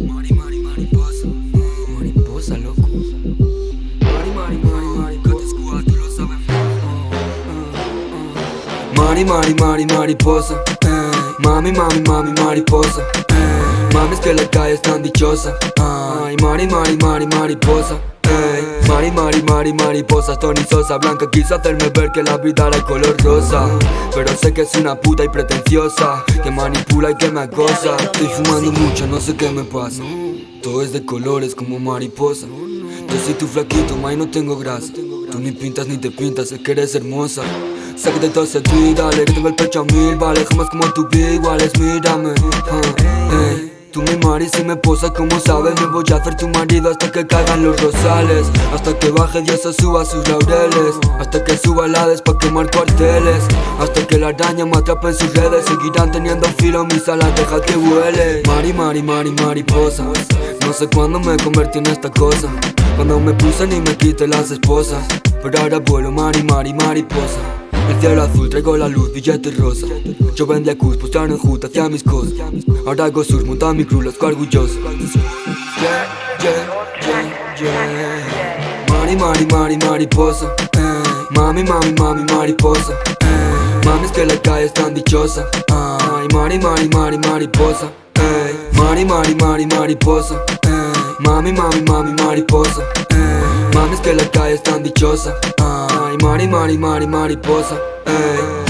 Mari, mari, mariposa, mariposa, loco. Mari, mari, mari, mariposa, squad, tú lo sabes. Mari, mari, mari, mariposa. Mami, mami, mami, mariposa. Eh. Mami, es que la calle es tan dichosa. Eh. Ay, mari, mari, mari, mariposa. Mari, mari, mari, mariposa Tony Sosa Blanca quiso hacerme ver que la vida era de color rosa. Pero sé que es una puta y pretenciosa Que manipula y que me acosa. Estoy fumando mucho, no sé qué me pasa. Todo es de colores como mariposa. Yo soy tu flaquito, ma, y no tengo grasa. Tú ni pintas ni te pintas, sé que eres hermosa. Sácate todo ese tweet, dale, que tengo el pecho a mil Vale, jamás como tu vida, iguales, mírame. Ah, ey. Tú mi mari si me posa como sabes Me voy a hacer tu marido hasta que caigan los rosales. Hasta que baje Dios o suba sus laureles. Hasta que suba la Hades pa' quemar cuarteles. Hasta que la araña me atrape en sus redes. Seguirán teniendo filo mis alas, deja que vuele. Mari, mari, mari, mariposa. No sé cuándo me convertí en esta cosa. Cuando me puse ni me quité las esposas. Pero ahora vuelo mari, mari, mariposa el cielo azul, traigo la luz, billete rosa Yo vendía cus, postearon juta hacia mis cosas Ahora hago sus, monta mi crew, los orgulloso Yeah, yeah, yeah, yeah Mari, mari, mari, mariposa eh. Mami, mami, mami, mariposa eh. Mami, es que la calle es tan dichosa Ay, mari, mari, mari, mariposa eh. Mari, mari, mari, mariposa eh. Mami, mami, mami, mariposa. Mami, es que la calle es tan dichosa Ay, mari, mari, mari, mariposa ey.